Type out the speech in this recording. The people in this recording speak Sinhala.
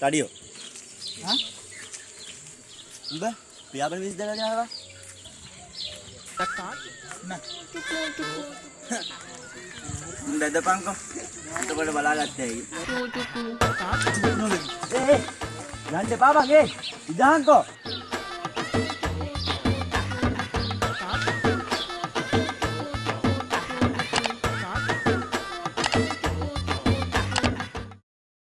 තඩියෝ හා උඹ පියාපන විස් දෙනා යනවා නෑ. බෙදපන්කෝ. එතකොට බලාගත්තේ ඇයි? නොලෙවි ඒ යන්න එපා බං ඒ ඉදහන්කෝ